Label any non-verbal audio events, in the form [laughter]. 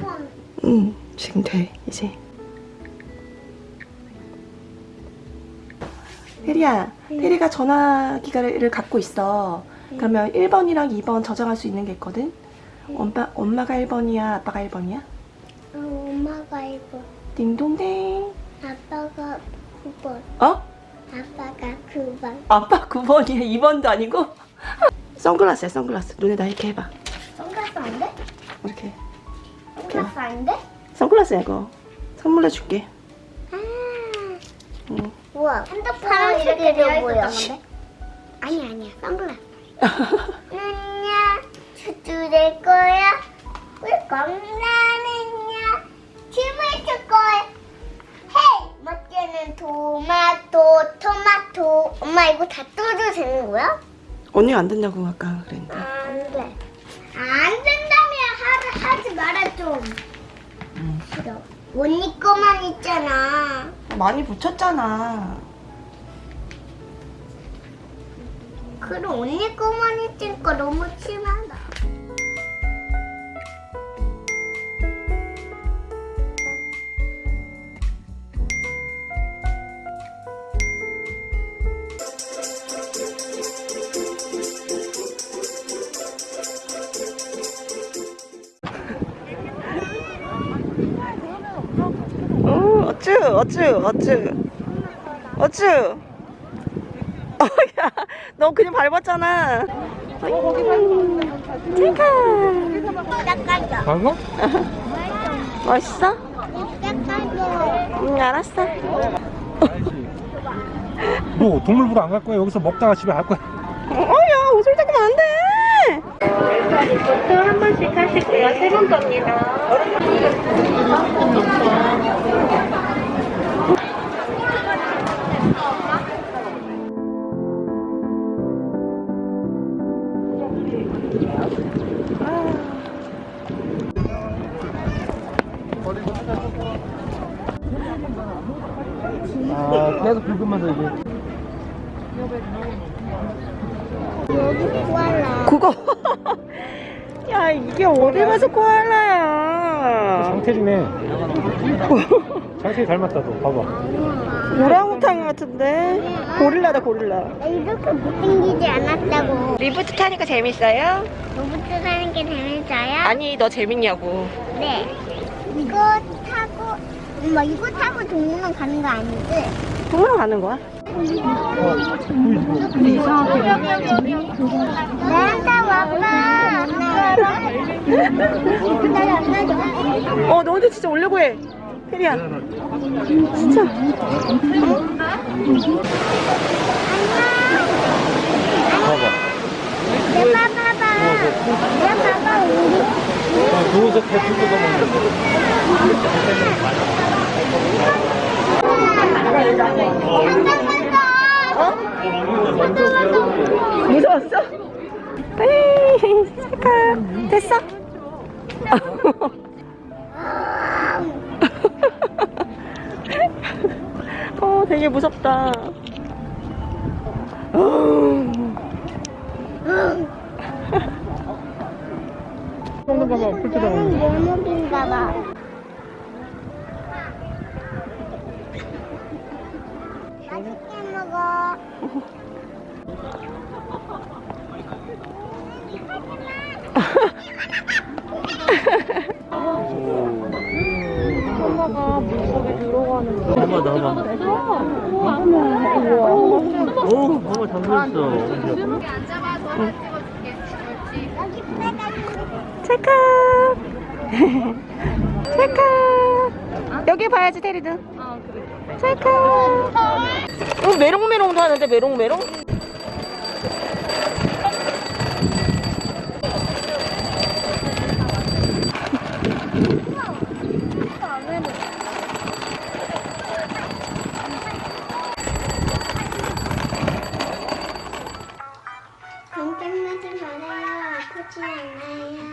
번. 응, 지금 돼, 이제. 혜리야, 혜리가 전화기를 갖고 있어. 그러면 1번이랑 2번 저장할 수 있는 게 있거든? 엄마, 엄마가 1번이야, 아빠가 1번이야? 어, 엄마가 1번. 딩동댕. 아빠가 9번. 어? 아빠가 9번. 아빠 9번이야, 2번도 아니고? [laughs] 선글라스야, 선글라스. 눈에다 이렇게 해봐. 선글라스 안 돼? 이렇게. 선글라스 안 돼? 선글라스야, 이거. 선물해 줄게. 아. 응. 우와. 핸드폰 이렇게 되어 보여. 아니 아니야. 선글라스. [laughs] 누냐 주주될 거야? 우리 겁나는냐 춤을 출 거야? 헤이 멋지는 토마토 토마토 엄마 이거 다 떠도 되는 거야? 언니가 안 된다고 아까 그랬는데. 안돼 안 된다면 하, 좀 싫어. 언니 거만 있잖아. 많이 붙였잖아. 그럼 언니 거만 있으니까 너무 심하다 오, 어 어쭈, 어쭈. 어쭈. 어, 야, 너 그냥 밟았잖아. 체카. 닦아줘 방어? 멋있어? 닦아줘 응, 알았어. 뭐 동물보러 안갈 거야? 여기서 먹다가 집에 갈 거야? 어, 야, 옷을 닦으면 안 돼. 리부터 한 번씩 하시고요. 세번 겁니다. 아 계속 긁으면서 이게 여기 코알라 그거. [laughs] 야, 이게 어디 가서 코알라야. 장태리네 장태리 [laughs] 닮았다 너 봐봐 오랑우탄 같은데? 고릴라다, 고릴라. 나 이렇게 못생기지 않았다고 리프트 타니까 재밌어요? 로봇 사는 게 재밌어요? 아니, 너 재밌냐고. 네 이거 엄마 이거 타고 동물원 가는 거 아니지? 동물원 가는 거야? 나한테 와봐 어, 너한테 진짜 오려고 해. 혜리야. 진짜. 봐봐 내 봐봐봐 내 봐봐 어, 들고 가 면 무서웠어? 에이, 잠깐. 됐어? 어, 되게 무섭다. 먹는 봐봐 풀 얘는 묘목인가 봐 엄마 나봐. 오, 엄마 잠들었어. 여기 빼가지고 찰칵. 찰칵. 여기 봐야지, 테리든. 찰칵. 어, 메롱메롱도 하는데, 메롱메롱? 奶奶呀